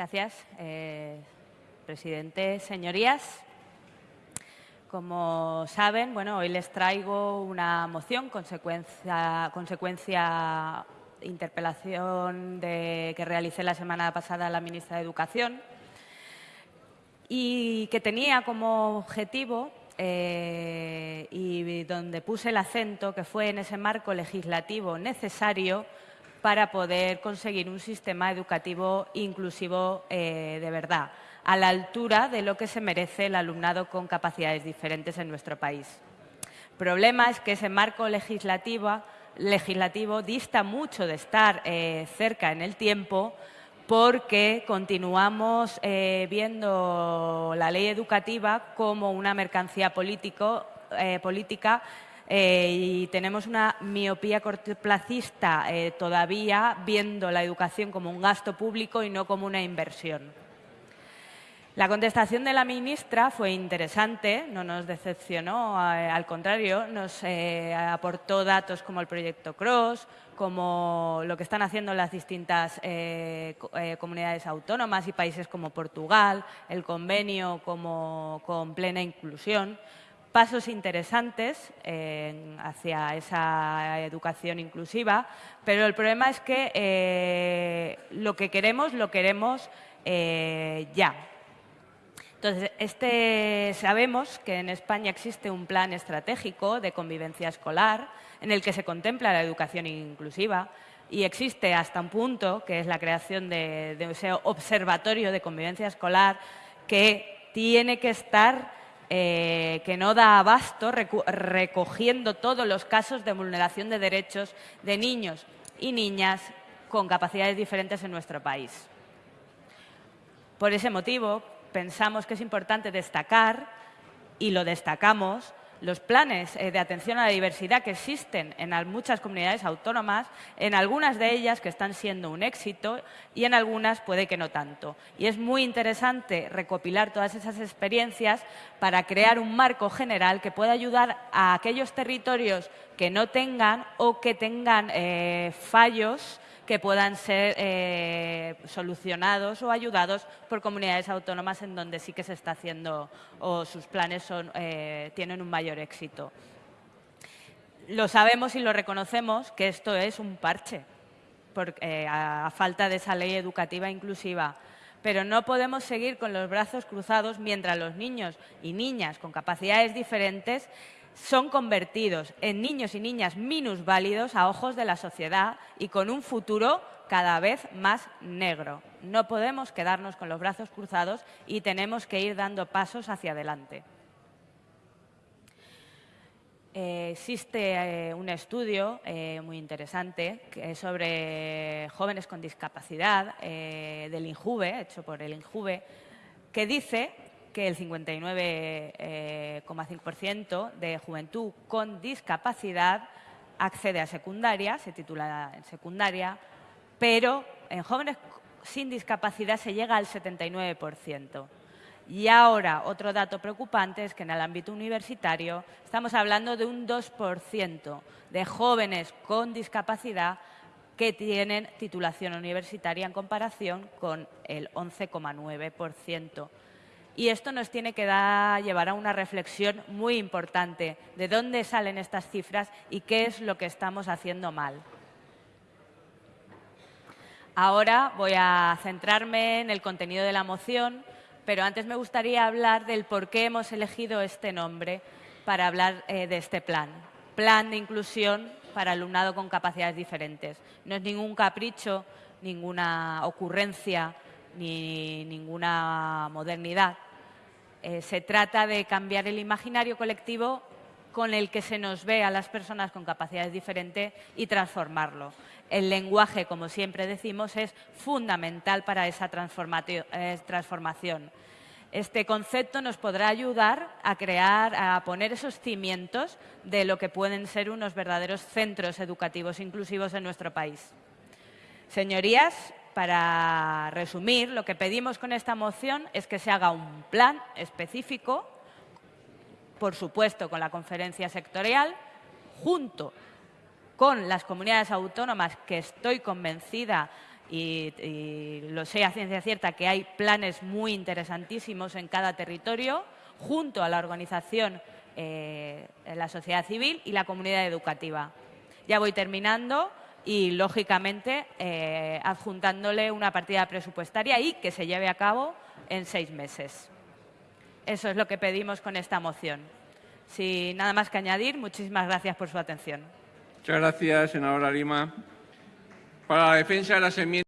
Gracias, eh, presidente. Señorías, como saben, bueno, hoy les traigo una moción, consecuencia, consecuencia interpelación que realicé la semana pasada a la ministra de Educación y que tenía como objetivo eh, y donde puse el acento que fue en ese marco legislativo necesario para poder conseguir un sistema educativo inclusivo eh, de verdad, a la altura de lo que se merece el alumnado con capacidades diferentes en nuestro país. El problema es que ese marco legislativo, legislativo dista mucho de estar eh, cerca en el tiempo porque continuamos eh, viendo la ley educativa como una mercancía político, política eh, y tenemos una miopía cortoplacista eh, todavía viendo la educación como un gasto público y no como una inversión. La contestación de la ministra fue interesante, no nos decepcionó, eh, al contrario, nos aportó datos como el proyecto CROSS, como lo que están haciendo las distintas comunidades autónomas y países como Portugal, el convenio como, con plena inclusión pasos interesantes hacia esa educación inclusiva, pero el problema es que eh, lo que queremos, lo queremos eh, ya. Entonces, este, sabemos que en España existe un plan estratégico de convivencia escolar en el que se contempla la educación inclusiva y existe hasta un punto, que es la creación de, de ese observatorio de convivencia escolar, que tiene que estar eh, que no da abasto recogiendo todos los casos de vulneración de derechos de niños y niñas con capacidades diferentes en nuestro país. Por ese motivo, pensamos que es importante destacar, y lo destacamos, los planes eh, de atención a la diversidad que existen en muchas comunidades autónomas, en algunas de ellas que están siendo un éxito y en algunas puede que no tanto. Y es muy interesante recopilar todas esas experiencias para crear un marco general que pueda ayudar a aquellos territorios que no tengan o que tengan eh, fallos que puedan ser eh, solucionados o ayudados por comunidades autónomas en donde sí que se está haciendo o sus planes eh, tienen un mayor éxito. Lo sabemos y lo reconocemos que esto es un parche eh, a falta de esa ley educativa inclusiva pero no podemos seguir con los brazos cruzados mientras los niños y niñas con capacidades diferentes son convertidos en niños y niñas minusválidos a ojos de la sociedad y con un futuro cada vez más negro. No podemos quedarnos con los brazos cruzados y tenemos que ir dando pasos hacia adelante. Eh, existe eh, un estudio eh, muy interesante sobre jóvenes con discapacidad del INJUVE, hecho por el INJUVE, que dice que el 59,5% de juventud con discapacidad accede a secundaria, se titula en secundaria, pero en jóvenes sin discapacidad se llega al 79%. Y ahora, otro dato preocupante es que en el ámbito universitario estamos hablando de un 2% de jóvenes con discapacidad que tienen titulación universitaria en comparación con el 11,9%. Y esto nos tiene que llevar a una reflexión muy importante de dónde salen estas cifras y qué es lo que estamos haciendo mal. Ahora voy a centrarme en el contenido de la moción, pero antes me gustaría hablar del por qué hemos elegido este nombre para hablar eh, de este plan. Plan de inclusión para alumnado con capacidades diferentes. No es ningún capricho, ninguna ocurrencia, ni ninguna modernidad. Eh, se trata de cambiar el imaginario colectivo con el que se nos ve a las personas con capacidades diferentes y transformarlo. El lenguaje, como siempre decimos, es fundamental para esa eh, transformación. Este concepto nos podrá ayudar a crear, a poner esos cimientos de lo que pueden ser unos verdaderos centros educativos inclusivos en nuestro país. Señorías, para resumir, lo que pedimos con esta moción es que se haga un plan específico, por supuesto con la conferencia sectorial, junto con las comunidades autónomas que estoy convencida y, lo sé a ciencia cierta que hay planes muy interesantísimos en cada territorio junto a la organización, eh, la sociedad civil y la comunidad educativa. Ya voy terminando y, lógicamente, eh, adjuntándole una partida presupuestaria y que se lleve a cabo en seis meses. Eso es lo que pedimos con esta moción. Sin nada más que añadir, muchísimas gracias por su atención. Muchas gracias, senadora Lima. Para la defensa de las enmiendas.